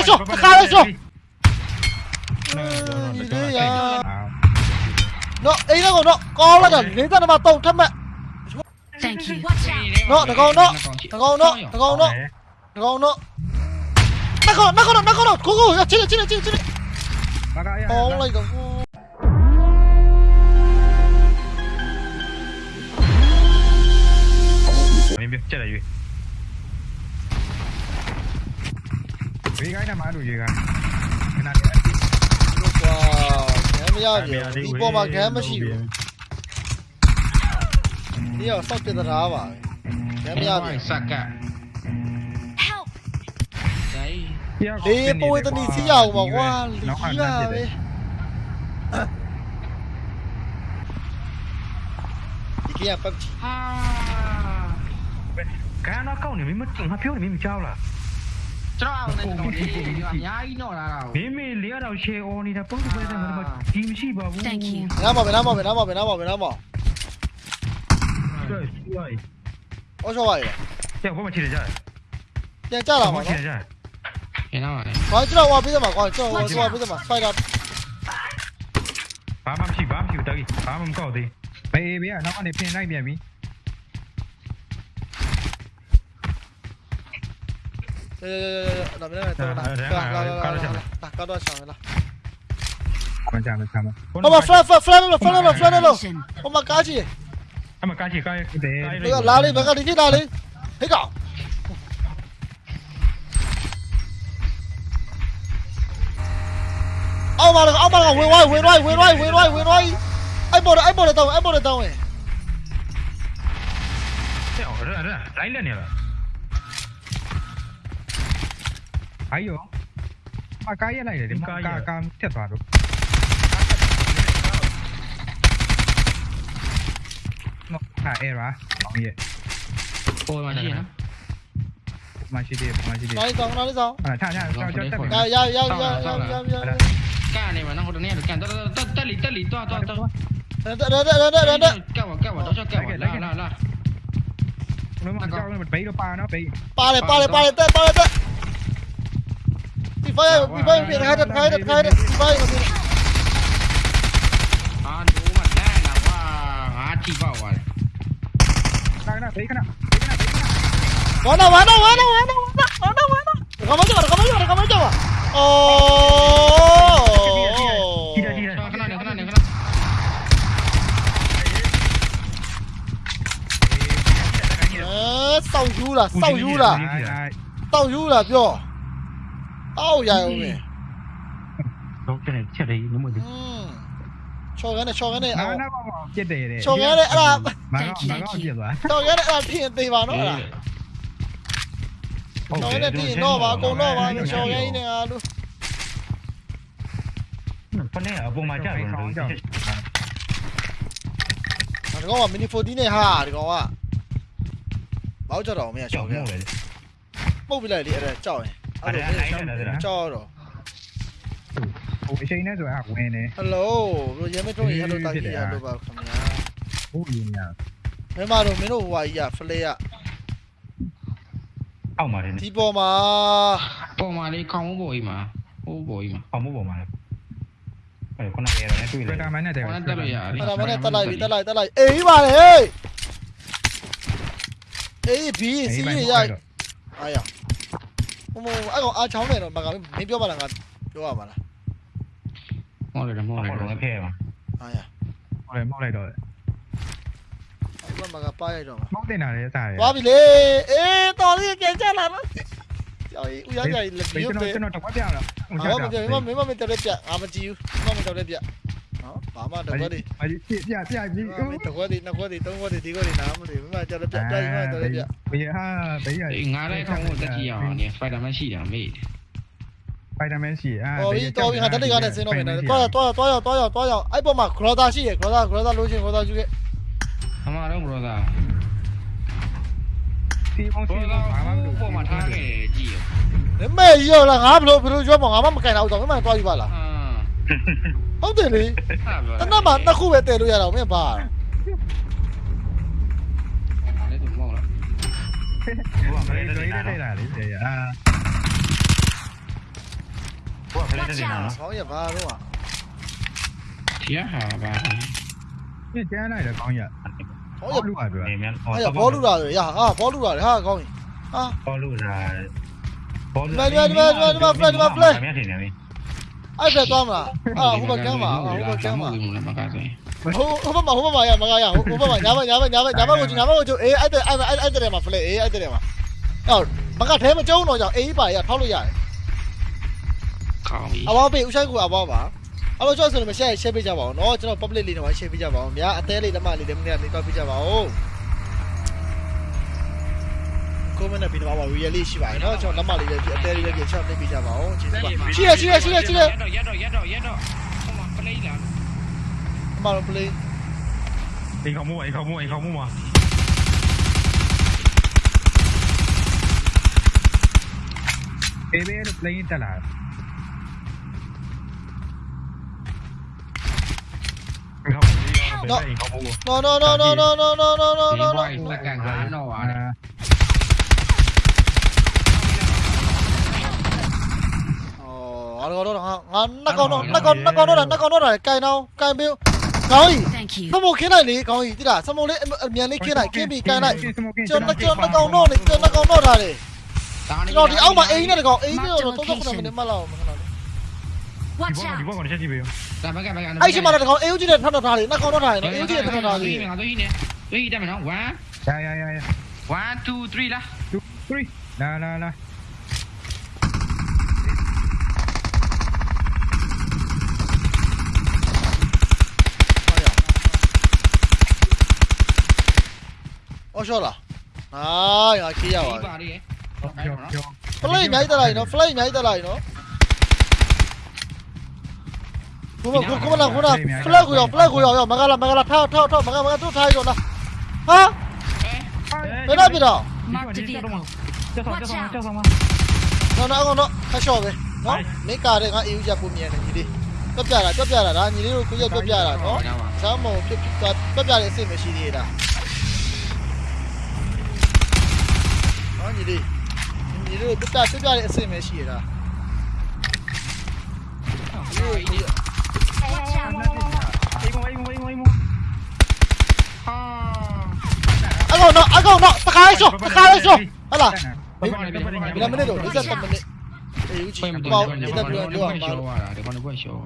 있어! 가만 있어! 이리야 Nó, ý nó còn nó Có là đẩn đến ra nó vào tàu thân mẹ. Nó, thằng con nó Thằng con nó, thằng con nó Thằng con nó. Nó con nó, nó con nó, nó con nó. Cố cố, chết rồi, chết rồi, chết rồi Có lấy cả cô Mình biết, chết gì? 네가 이나마 루이가 와 개미야 이 꼬마 개미시 이거 썩게 들어와 개미야 싹가 đi bôi tao đi xí dầu mà qua lý ra đi đi kia bắp nó câu này mới mất trường hai phiếu này mới trao là ကွာလီပါပဲဒီကပတ်ချီ ဟာ ကန်းတော့ကောက်နေမင်းမငါပြောနေမင်းမကြောက်လား ကျွန်တော်အောင်နေတော့ဒီအများကြီးတော့လာတာ မင်းမေလေးတော့ share on နေတာပုံစံပဲတယ်ငါတို့ဒီမရှိပါဘူး Thank you. နားပါမယ်နားပါမယ်နားပါမယ်နားပါမယ်နားပါ 对，对， အော်ရှော့ပါရ 这我们去的家， ပြန်ကြလာ 我 ပါ 们去 နော် 的家， ကျင်းတော့ပါလေ ။ဘာကျွန်တော်ဟောပေးတယ်မှာကွာကျွန်တော်ဟောပေးတယ်မှာဖိုက်တာ 爸妈去，爸妈去，得意，爸妈搞的， ဘေးဘေးကနောက်ကနေပြင်လိုက်ပြန်ပြီ 呃，那边没，打打打，打多少枪了？打多少枪没了？关起来，关吧。哦，我翻翻翻了嘛，翻了嘛，翻了喽！我冇加起，还冇加起，加不得。哪个？哪个？哪个？哪个？哪个？谁搞？哦妈了个，哦妈了个，喂喂喂喂喂喂喂喂喂喂！哎，过来，哎过来，走，哎过来，走诶！哎，我这这哪里来的？ 아이요. 아 까이야 này để đếm ca ca ca thiệt vào được. Nó à e ra. Nó gì? Ôi mà gì nữa? Mà chi đi, mà chi đi. Nói xong, nói xong. À tha tha, cho cho cho. Giao giao giao giao giao giao. Ca này mà nó hồi nãy được kèm. Tao tao tao lý tao lý tao tao tao. Đó đó đó đó đó đó. Kẹo vào kẹo vào đó cho kẹo vào. Là là là. Nó mà cho nó bị nó pa nó bị. Pa này pa này pa này tới pa này tới revive revive bị hai đợt vâng, hai đợt hai đợt revive còn gì à đủ mà ra là qua há chi vào rồi. Cái nào thấy cái nào? Có đâu có đâu có đâu có đâu có đâu có đâu có mấy chỗ có mấy chỗ có mấy chỗ à ồ. Đi ra đi ra cái nào cái nào cái nào sau du là sau du là. sau du là rồi အောက်ရအောင်ပဲတော့တဲ့ချက်လေးနမလို့ချော်ကနေချော်ကနေအောက်နာမမပြစ်တယ်တဲ့ချော်ကနေအဲ့ဒါမကောက်မကောက်ပြစ်သွားချော်ကနေအဲ့ဒါဖြစ်ရင်သေးပါနော်အဲ့ဒါချော်ကနေပြင်တော့ပါအကုန်တော့ပါချော်ကနေနေငါလို့ဖနဲ့အပေါ်မှာကြာတယ်တော့ဒီကောင်ကမီနီ14နဲ့ဟာဒီကောင်ကဘောက်ကြတော့မင်းကချော်ခဲ့ပုတ်ပြလိုက်လေအဲ့ဒါကြောက်ရင် အဲ့ဒါလိုက်နေတာလားကြောက်တော့ဟိုအချိန်နဲ့ဆိုရင်ဝင်နေဟယ်လိုဘရိုရဲမထုတ်ရင်ဟယ်လိုတာကြီးရလို့ပါခင်ဗျာဟုတ်ရင်ညာမင်းမတို့မင်းတို့ဟိုဟာကြီးကဖလဲရအောက်မှာနေဒီပေါ်မှာပေါ်မှာလေးခေါင်းပေါ်ကြီးမှာဟိုပေါ်ကြီးမှာခေါင်းပေါ်မှာလေအဲ့ခုနကရတဲ့တွေ့လေပထမနဲ့တက်ရတယ်ပထမနဲ့တက်လိုက်ပြီတက်လိုက်တက်လိုက်အေးပါလေအေးဘီစီရရအားရ ဟိုအဲ့ကောင်အာချောင်းနေတော့မကမင်းပြောပါလားငါပြောရပါလားမောလိုက်တယ်မောလိုက်တော့ဖဲပါဟာရမောလိုက်မောလိုက်တော့အဲ့ကောင်မကပါရိုက်တော့မောက်တင်တာလေစားရသွားပြီလေအေးတော်လေးကြင်ကြလာတော့ကြော်ရီဦးရကြရီလက်ပြီးရုပ်ပဲကျွန်တော်တော့တကွက်ပြရအောင်ကျွန်တော်မပြမင်းမမင်းတော်လက်ပြအာမကြည့်ဘူးမမတော်လက်ပြ ဘာမှတော့ကွက်ဒီမကြီးပြပြပြပြီမတော်ကွက်ဒီနှစ်ကွက်ဒီသုံးကွက်ဒီဒီကွက်ဒီနားမလို့မမတော်တဲ့ပြပြမတော်တဲ့ပြဘေးဟာဘေးရငါလည်းခေါင်းကိုတက်ကြည့်အောင်နေစပိုင်ဒါမန်ရှိတာမေးတယ်ဖိုင်တာမန်ရှိအာတော်ပြီတော်ပြီဟာတက်တက်ကနေစင်းတော့မယ်နော်တွားတွားတွားရောက်တွားရောက်တွားရောက်အဲ့ပေါ်မှာခရောသာရှိရခရောသာခရောသာလို့ချင်းခရောသာယူခဲ့အမတော့ brother စီအောင်စီ brother ဘာမှမလုပ်ပေါ်မှာထားခဲ့ကြည့်ရမမေရောလားငါဘလို့ဘလို့ကျွမ်းမငါမမကန်တော့တော့မမတွားယူပါလားအာ ဟုတ်တယ်လေတနက်မှာနှစ်ခုပဲတည်လို့ရတာမင်းဘာလဲသူမောင်းလားဟိုကဖရဲတဲ့နေတာလေဆရာဟိုကဖရဲတဲ့နေတာဆောင်းရပါတော့ကရဟာပါပြန်ကျန်းလိုက်တော့ကောင်းရဘောလူပါပြောအဲ့ရဘောလူတာဆိုရဟာဘောလူတာလေဟာကောင်းရင်ဟာဘောလူတာဘောလူတာဒီမှာဒီမှာဒီမှာဒီမှာ play ဒီမှာ play အမြင်တင်နေပြီ အဲ့ဘက်သွားမလားအာဟိုဘက်ကမ်းပါအာဟိုဘက်ကမ်းပါဟိုဟိုဘက်မှာဟိုဘက်မှာရမကရဟိုဘက်မှာညာဘက်ညာဘက်ညာဘက်ညာဘက်ကိုညာဘက်ကိုကျအေးအဲ့တဲ့အဲ့အဲ့တဲ့မှာဖလဲအေးအဲ့တဲ့မှာအော်မကထဲမကျုံတော့ကြောင့်အေးပါရဖောက်လို့ရတယ်ကောင်းပြီအဘောပေးဦးဆိုင်ကူအဘောပါအဘောကျော်ဆိုလို့မရှယ်ရှယ်ပေးကြပါအောင်နော်ကျွန်တော် public လေးတော့ရှယ်ပေးကြပါအောင်များအသေးလေးလက်မလေးလေးမင်းကနေတော့ပေးကြပါအောင် ကိုမနဲ့ပြီးတော့ပါ real လေးရှိပါတယ်နော်ကျွန်တော်လက်မလေးပဲပြအသေးလေးပဲပြချောက်နေပြကြပါဦးကျေးဇူးပါရှိရရှိရရှိရရှိရရက်တော့ရက်တော့ရက်တော့ရက်တော့ဟိုမှာ play လာအမတော့ play အိမ်ခေါမှုအိမ်ခေါမှုအိမ်ခေါမှုမှာဘေဘေလို့ play တက်လာအိမ်ခေါမှုအိမ်ခေါမှု no no no no no no no no no no ဒီဘိုင်းလက်ကငါတော့ပါတယ် có có đốt ngon nó có nó có nó có đốt này nó có đốt này cay đâu cay bill rồi sao một cái này đi rồi thì đã sao một đấy miền này kia này kia bị cay này. chưa nó chưa nó có nốt này chưa nó có nốt này. Rồi thì ông mà ý này. có ý rồi tôi không được mình mà lâu anh chỉ mà là có yếu chứ đẹp thân đột này nó có đốt này nó yếu chứ đẹp thân đột này tôi đi đây mày nó quá. Quá two three là. Two three. Là là là အော်ရှော့လားဟာရခေးရပါဘူးပါတယ် play အများကြီးတက်လာရင်နော် play အများကြီးတက်လာရင်နော်ကိုမကိုကိုမလာကိုလာ flag ကိုရောက် flag ကိုရောက်ရောက်မကလာမကလာထောက်ထောက်ထောက်မကမကသူ့ထားရုံလားဟာဘယ်တော့ပြတော့ကျောက်ဆောင်ကျောက်ဆောင်ကျောက်ဆောင်မနော်နော်နော်ခါရှော့ပဲနော်မိကာတဲ့ငါအေးဦးကြပုံမြန်တယ်ညီလေးပြပြတာပြပြတာဒါညီလေးတို့ကိုရပြပြတာနော်စမ်းမုံပြပြပြတဲ့အစ်စ်မရှိသေးတာ ညီလေးညီလေးတို့တက်တက်ကြွတဲ့အဆင်ပဲရှိရတာဟုတ်ပြီအကောင်တော့အကောင်တော့တခါလေးရှော့တခါလေးရှော့ဟလာဘယ်မိနစ်တော့20မိနစ်အေးဦးချီပေါ့ဒီတော့ပြောပြောပါလားဒီကောင်ကရှော့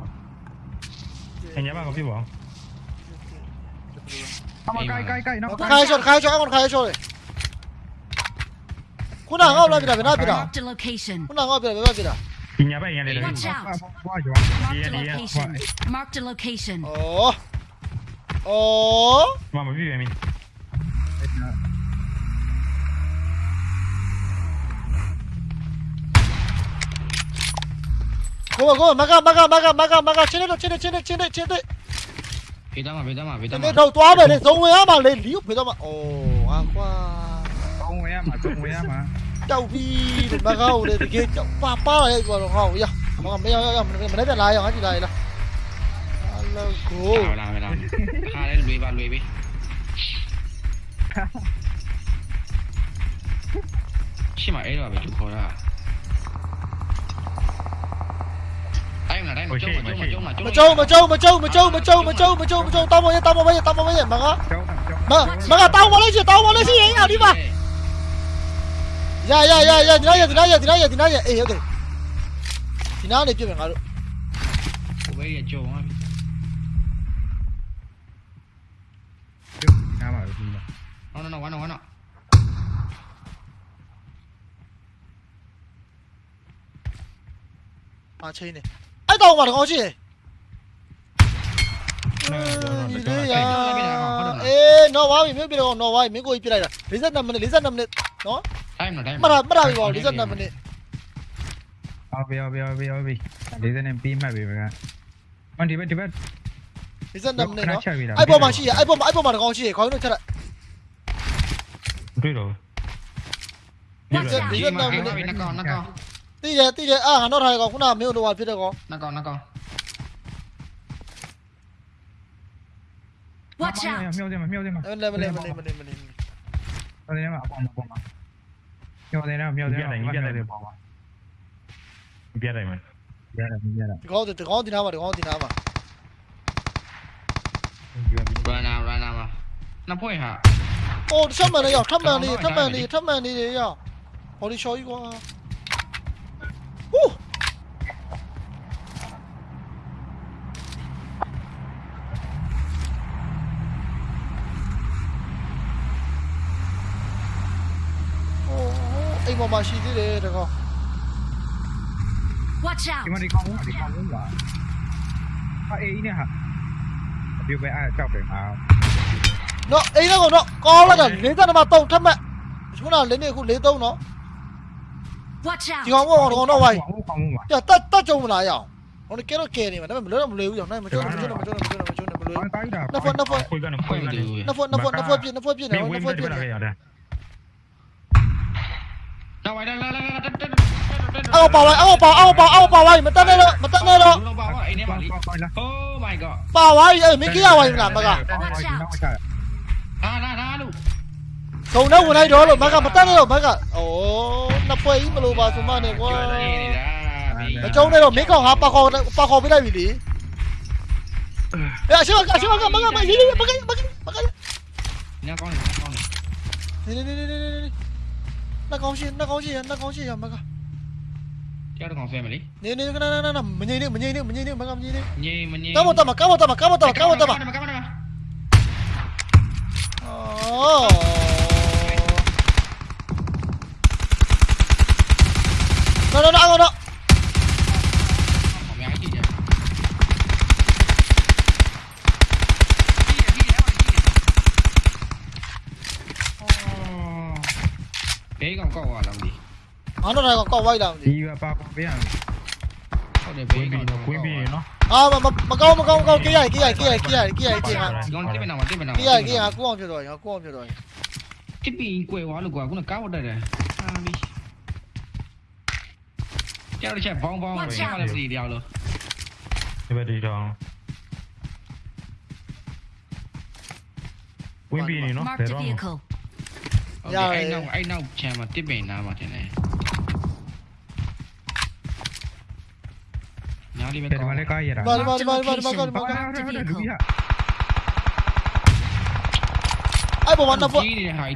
ခင်ဗျာမကပြပါအောင်အမကိုင်ကိုင်ကိုင်နော်တခါလေးရှော့တခါလေးရှော့အကောင်တခါလေးရှော့လေ kuna ngau la bira bira bira kuna ngau bira bira bira Pinya ba yang ada. Watch out. Mark the location. Oh. Oh. Mama vive mi. Go go maga maga maga maga maga trên đây trên đây trên đây trên đây trên đây. Phía đó mà phía đó mà phía đó mà. Đầu tóa về đây giống với mà lên liu phía đó mà. Ồ, ngang qua mà trong web mà. Chau pi ba gâu đây thì kia chau pa pa đây còn đồng hồ giờ mà còn bây giờ mình mình lấy lại rồi cái gì đây là alo cô. Nào nào nào. Ha lùi vào lùi đi. Khi mà ấy là về chụp hồi à? Em là đây mà chung mà chung mà chung mà chung mà chung mà chung mà chung mà chung mà chung mà chung mà chung tao mà tao mà bây giờ tao mà bây giờ tao mà mà mà tao mà lấy gì tao mà lấy gì ấy nào đi vào. ရရရရဒီနားရဒီနားရဒီနားရဒီနားရအေးဟုတ်တယ်ဒီနားနေပြစ်မယ်ငါတို့ဟိုဘက်ရကြုံသွားပြီဒီနားမှာပဲဒီနား no no no ဝမ်းတော့ဝမ်းတော့အာချင်းနေအဲ့တော့မှတကောင်းချင်းဒီလေးရအေးနော်ဝါပြီမြို့ပြတော့နော်ဝါပြီမင်းကိုကြီးပြလိုက်တာ52မိနစ်52မိနစ်နော် တိုင်းမလားတိုင်းမှတ်တာမှတ်တာပြီပေါ့52မိနစ်အော်ပြပြပြပြလေးစနေပြီးမှတ်ပြီဗျာမန်ဒီဘက်ဒီဘက်52မိနစ်နော်ချက်ပြီလားအဲ့ပေါ်မှာရှိရအဲ့ပေါ်မှာအဲ့ပေါ်မှာတကောင်းရှိရခေါင်းတို့ချက်လိုက်တွေ့တော့ဒီမှာကဲနကောင်နကောင်တိတယ်တိတယ်အာငါတော့ထားရကောင်ခုနမင်းတို့ဟိုဖြစ်တဲ့ကောင်နကောင်နကောင် Watch out. မြောက်တယ်မမြောက်တယ်မမလဲမလဲမလဲမလဲမလဲတော်တယ်မအပေါ်မှာပေါ်မှာမြောက်တယ်နော်မြောက်တယ်မြောက်တယ်ပေါ်မှာ Miedo no, miedo de no. Limpiate, limpiate. Limpiate, man. Limpiate, limpiate. Te cojo tiraba, te cojo tiraba. Run out, run out. Nó phối hả? Ồ, thấp màn này, thấp màn này, thấp màn này, thấp màn này. Ồ, đi chơi quá. Uh. အိမ်ပေါ်မှာရှိသေးတယ်တကော Watch ဒီ out! မှာဒီကောင်ဒီကောင်လုံးပါဟာအေးနဲ့ဟာဒီပဲအားကြောက်တယ်ဟာနော်အိမ်တော့တော့ကောင်းလိုက်တာ52မှာ3ထပ်မှတ်ခုနလေးနေခု43နော် Watch ဒီ out! ကောင်ကတော့တော့ဝိုင်းကောင်ကောင်ပါပြတက်တက်ကြုံမလားရအောင်ဟိုကဲတော့ကဲနေမှာဒါပေမဲ့မလွတ်တော့မလွယ်ဘူးရောနိုင်မကျွန်းမကျွန်းမကျွန်းမကျွန်းမကျွန်းမလွယ်အော်တိုင်းတာနှစ်ဖွက်နှစ်ဖွက်ခွေးကနေခွေးဖွဲ့မကနေတူဘူးနှစ်ဖွက်နှစ်ဖွက်နှစ်ဖွက်ပြည့်နှစ်ဖွက်ပြည့်နေနေတော့ဝနှစ်င်းဖွမက်တပြယ်ည့်ပြနေ လာခဲ့ရတယ်တော့ဝိုင်းလာလာလာအောက်ပါဝိုင်းအောက်ပါအောက်ပါအောက်ပါဝိုင်းမတက်နဲ့တော့မတက်နဲ့တော့တော့ပါဝါအိမ်ထဲမှာလीကောင်းလား Oh my god ပါဝိုင်းအဲ့မင်းကြီးရဝိုင်းမလားမကနောက်ချာဟာလာလာလို့ခုံတော့ဝင်လိုက်တော့လို့မကမတက်နဲ့တော့မကအိုးနှစ်ဖွဲ့ကြီးမလို့ပါဆိုမှနဲ့ကွာပြောနေနေတာမကျုံနဲ့တော့မင်းကောင်ဟာပါခေါ်ပါခေါ်ပေးလိုက်ပြီလေအဲ့အရှိမကအရှိမကမကမရေးရေးမကမကမကညကောင်းနေညကောင်းနေနေနေနေနေ nó có gì nó 나가오시 나가오시 나가오시 엄마가 kéo được còn xe mày đi nè nè nè nè nè mình nhìn đi mình nhìn đi mình nhìn đi mình không nhìn đi. Nhìn mình nhìn cá một tao mà cá một tao mà cá một tao mà cá một tao mà. nó nó nó nó. Bé còn cậu à làm gì? Ờ, nó nó này còn cậu vay làm gì? Đi vào ba con bé làm gì? Để bé con nó quý vị nó. À mà mà mà câu mà câu câu kia này kia này kia này kia này kia này. Con tiếp bên nào tiếp bên nào. Kia này kia này cua không rồi, cua không rồi. Cái bị quá được quá cũng là cao đây này. À đi. Chạy vòng vòng rồi, không làm gì đèo luôn. Đi về đi đâu. Quên bị nó, để đó rồi anh dạ. đâu anh đâu chè mà tiếp bể nào mà thế này? Nó đi bên con nó đi coi vậy đó. Vâng vâng vâng vâng vâng vâng vâng. ai bỏ bắn đâu vậy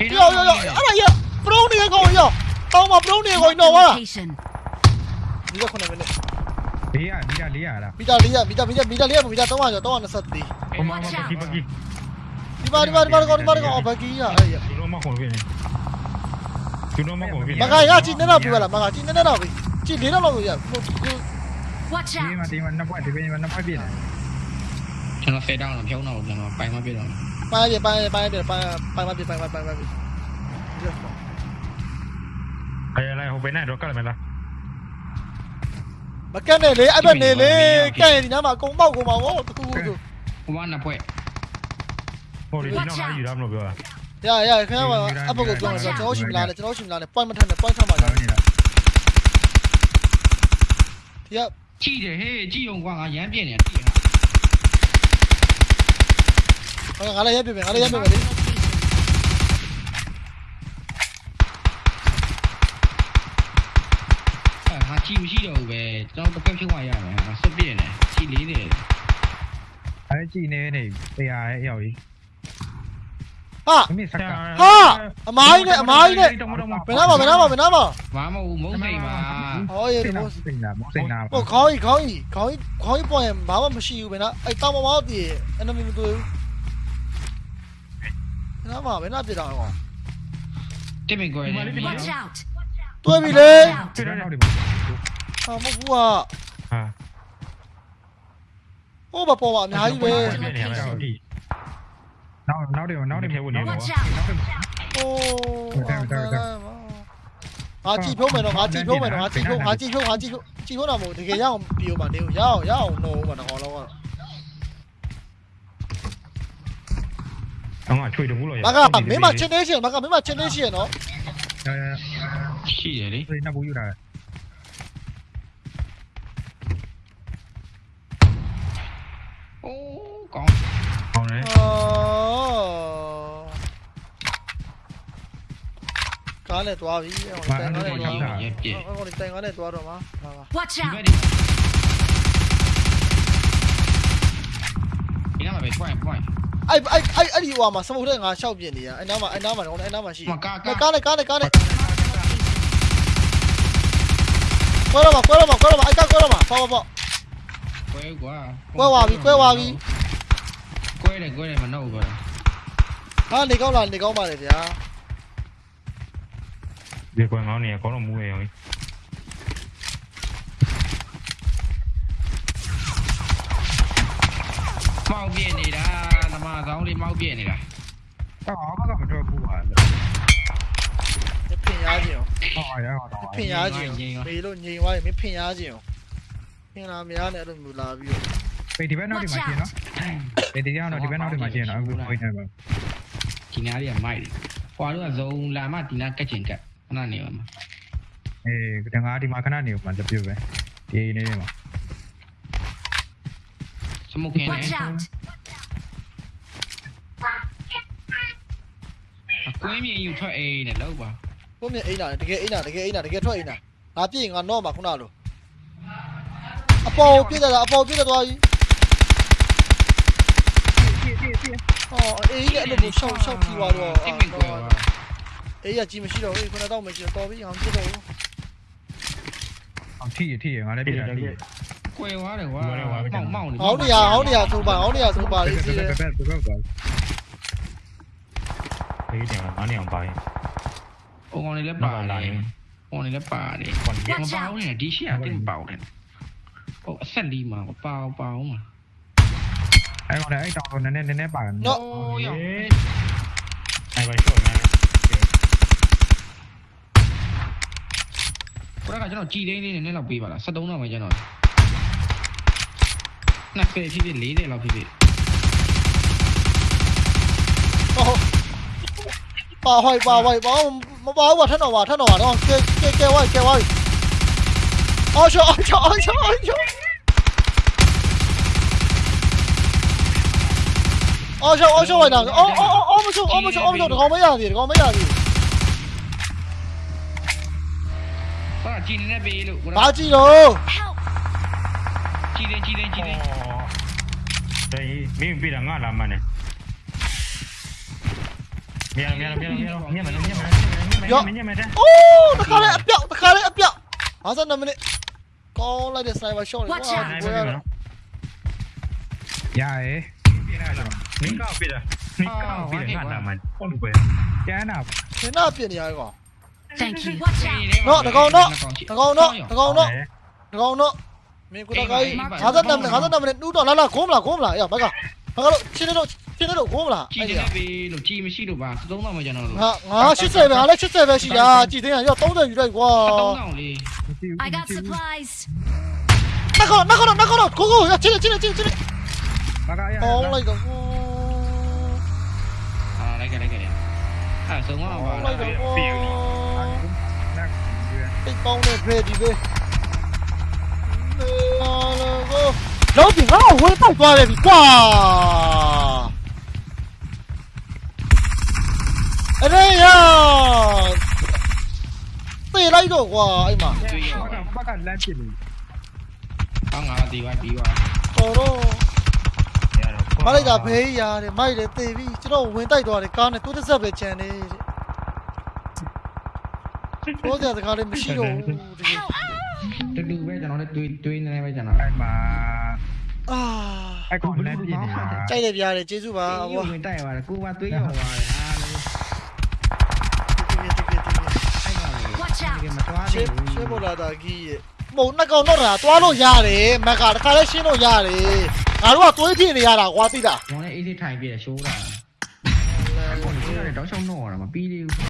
Yo yo yo, ở đây vậy, bro này ngồi vậy, tao mà bro này ngồi nổ à? Đi ra con này bên đây. 400မီတာ400လားမီတာ400မီတာမီတာမီတာ400မီတာ300ကျော်324ဟိုမှာဟိုမှာဘကီဘကီဒီပါဒီပါဒီပါဒီပါဒီပါအော်ဘကီရအဲ့ရသူတို့မခေါ်ပြနေသူတို့မခေါ်ပြနေမကရကြည့်နေတော့ပြပါလားမကကြည့်နေတော့ပြီကြည့်နေတော့လို့ရ Watch out ဒီမှာဒီမှာနှစ်ဖက်ဒီမှာနှစ်ဖက်ပြနေကျွန်တော်ဖေးတောင်းတော့ဖြုံးတော့ကျွန်တော်ပိုင်မပြတော့ပိုင်းပြပိုင်းပိုင်းပြပိုင်းပိုင်းမပြပိုင်းပိုင်းပိုင်းပြအဲ့လိုက်ဟိုဘယ်နဲ့တော့ကလည်းမလား မကက်နဲ့လေအဲ့ဘက်နေလေကဲဒီနားမှာအကုန်ပေါက်ကုန်ပါဘောတခုခုဆိုဟိုမှာနှစ်ဖွဲ့ဟိုဒီတော့လာယူရမလို့ပြောတာရရခင်ဗျာအဘကိုပြောနေဆိုကျွန်တော်ရှိမလားကျွန်တော်ရှိမလား point မထက်နဲ့ point ထက်မှာလာနေတာဒီကကြည့်တယ်ဟေးကြည့်အောင်ကွာငါရမ်းပြင်းနေတာကြည့်ဟာငါလည်းရပြမယ်ငါလည်းရပြမယ်လေ အဲငါကြည့်မရှိတော့ဘူးပဲကျွန်တော်တစ်ဖက်ဖြုံးရရမယ်ငါစွတ်ပြင်းတယ်ကြည့်လေးနေတယ်အဲကြည့်နေနေတရားရဲ့ရောက်ကြီးဟာမင်းစကားအမိုင်းနဲ့အမိုင်းနဲ့ဘယ်နာမှာဘယ်နာမှာဘယ်နာမှာဘာမဟုတ်မုန်းစိန်ပါဟောရေစိဒီတ်နာမို့စိတ်နာမစိတ်နာဟိုခေါင်းကြီးခေါင်းကြီးခေါင်းကြီးခေါင်းကြီးပေါ်ရင်ဘာမှမရှိဘူးဘယ်နာအဲ့တောင်မမောက်တည်အဲ့နမမတွေ့ဘူးဘယ်နာမှာဘယ်နာပြတာဟောတစ်ပင်ကွယ်တယ် Watch out! တွေ့ပြီလေတွေ့တော့နောက်ဒီမှာ ဟာမဟုတ်ဘူးဟာဟာဟိုဘပေါ်မှာအများကြီးပဲနောက်နောက်တယ်နောက်တယ်ဖြေဖို့နေတော့ Watch out! ဟိုငါကြည့်ဖြုံးမယ်တော့ငါကြည့်ဖြုံးမယ်တော့ငါကြည့်ဖြုံးငါကြည့်ဖြုံးငါကြည့်ဖြုံးကြည့်ဖြုံးတာမဟုတ်တကယ်ရအောင်ပြီးအောင်မနေဘူးရအောင်ရအောင်နှိုးမှာတော့တော့အောင်ကချွေတဘူးလို့ရမကမင်းမချင်းနေရှင်မကမင်းမချင်းနေရှင်နော်ရှိတယ်လေအဲနှစ်ဘူးယူတာ အိုး ကောင်းဟောင်းတယ်အော်ကားနဲ့သွားပြီအဲ့မာကောင်တိုင်ကားနဲ့သွားအဲ့ဒါရက်ပြည့်အဲ့ကောင်တိုင်ကားနဲ့သွားတော့မှာပါပါ Watch ဒီဘက် out! ဒီဒီနားမှာပဲ point point အဲ့အဲ့အဲ့အဲ့ဒီဟိုမှာစမုတ်တဲ့ငါရှောက်ပြင်းနေရအဲ့နားမှာအဲ့နားမှာတော့အဲ့နားမှာရှိမကာကာကားနဲ့ကားနဲ့ကားနဲ့ကွဲတော့မှာကွဲတော့မှာကွဲတော့မှာအဲ့ကားကွဲတော့မှာပေါ့ပေါ့ကွဲကွာကွဲသွားပြီကွဲသွားပြီကွဲ တယ်ကွဲတယ်မနှုတ်ကွာဟာနေကောင်းလားနေကောင်းပါလေဗျာဒီကွန်မောင်းနေကောင်းတော့မူးရအောင်မောက်ပြည့်နေတာဓမ္မဆောင်လေးမောက်ပြည့်နေတာတော့ဘာမှမတော့ဘူးပါမဖင်ရခြင်းဟောရအောင်တော့ဖင်ရခြင်းမေလို့ညင်သွားရင်မဖင်ရခြင်းဖင်လာမရနဲ့အဲ့လိုမျိုးလာပြီးတော့ပေဒီဘက်နောက်ဒီမှာရှင်းနော် ပေဒီကတော့ဒီဘက်နောက်ဒီမှာရှင်းနော်အခုခွေးနေပါဒီနားလေးကမိုက်တယ်ဟွာတို့ကဇုံလာမဒီနားကက်ချင်ကက်ခဏနေပါမှာအေးတငါဒီမှာခဏနေမှာတပြည့်ပဲဒီနေနေမှာစမုတ်ခင်းနေ Watch out! အကွင်းမြင်ယူထွက်အိမ်နဲ့လောက်ပါကိုမြင်အိမ်လာတကယ်အိမ်လာတကယ်အိမ်လာတကယ်ထွက်အိမ်လာငါပြည့်ငါတော့မှာခုနလိုအပေါ်ပြည့်တယ်လားအပေါ်ပြည့်တယ်သွားပြီ ဟောအေးကအဲ့လိုမျိုးရှောက်ရှောက်ပြီးသွားတော့တိတ်ဝင်ကွယ်ပါအေးရကြီးမရှိတော့ဘူးခုနတော့မရှိတော့တော်ပြီအောင်ပြည့်တော့ဘူးအောင်ထိရထိရငါလည်းပြတာထိရကွယ်သွားတယ်ကွာမောက်မောက်နေဟောင်းနေရဟောင်းနေရသုံးပါဟောင်းနေရသုံးပါလေးစီးတယ်ဘက်ဘက်ဘက်ပါဘေးတင်မှာနအောင်ပါရင်ဟိုကောင်လေးလည်းပါတယ်ဟိုကောင်လေးလည်းပါတယ်မပေါင်းနဲ့ဒီရှေ့အတင်းပေါင်းတယ်ဟိုအဆက်လီမှာပေါင်းပေါင်းမှာအဲ့ကောင်လည်းအဲ့တောင် 이거는 에이 정도 내내 내내 반. 너. 아이고 này. Cô đã cho nó chi đấy nên nên là bị bảo là sát đúng nào mày cho nó. Nè phê phi viện lý để là phi viện. Bà hỏi bà hỏi bà mà bà hỏi thân nào bà thân nào đó. Kêu kêu kêu ơi kêu ơi. Ôi trời ơi trời ơi trời ơi. အော်ရှောအော်ရှောအော်ရှောအော်ရှောအော်ရှောအော်ရှောဝိုက်တာအော်အော်အော်မရှောအော်မရှောအော်မရှောတကောင်မရသေးတကောင်မရသေးဘရကြည်နေပေးလို့ဘာကြည့်တော့ Help! ကြည်သိန်းကြည်သိန်းကြည်သိန်းဒေးမင်းပြတာငါလာမနဲ့မြန်မြန်မြန်မြန်မြန်မြန်မြန်မြန်မြန်မြန်အိုးတခါလေအပြောက်တခါလေအပြောက်52မိနစ်ကောင်းလိုက်တဲ့ sniper shot လေး Watch ကွာ out ကိုရတော့ရရဲ 没变啊，没变啊，没变啊！我不会啊，谁呢？谁呢？变的呀！我，Thank you。喏，大哥，喏，大哥，喏，大哥，喏，大哥，喏。哎，妈，老板。阿泽南，阿泽南，你那哪哪哭啦？哭啦！呀，白哥，白哥，进来都进来都哭啦！今天那边楼梯没修了吧？走哪没见着？啊啊！休息呗，阿来休息呗，是呀，今天呀，要走的越来越多。I got surprise。大哥，大哥，喏，大哥，喏，哭哭！呀，进来，进来，进来，进来。白哥呀。好了一个。 아 정화 와 땡뽕 내 프레디베 내가 lão tỉnh lão quên tao. Qua này anh đây à. Tê lấy đồ quá mà. Bác ăn မ်းပြနေအောင်းငါဒီပါပြီးပါတော်တော့မလိုက်တာဖေးရတယ်မိုက်တယ်တေပြီကျွန်တော်ဝင်တိုက်သွားတယ်ကားနဲ့သူတစ်ဆက်ပဲချန်နေဘောကြတကားလေးမရှိတော့ဘူးတကယ်တူတူပဲကျွန်တော်လည်းတွေးတွေးနေနေပဲကျွန်တော်အဲ့မှာအာအဲ့ကောင်လမ်းပြနေတာကြိုက်တယ်ပြရတယ်ကျေးဇူးပါအေးဘွာဝင်တိုက်ပါတယ်ကိုကတွေးရောပါတယ်ဟာလေတကယ်တကယ်တကယ်အဲ့ကောင်လေ Watch out! ဒီမသွားရှသေးင်းဘူးရှင်းပေါ်လာတာကြီးရဲ့မဟုတ်နှစ်ကောင်တော့တာတွားလို့ရတယ်မက်ကတခါလဲရှင်းလို့ရတယ် ငါတို့ကသွေးဖြစ်နေရတာကွာသိလား ကျွန်တော်လည်းအေးသေးထိုင်ပြည့်ရှိုးတာအဲ့ကောင်လေတောက်ချောင်းတော့ရမှာမပြီးသေးဘူး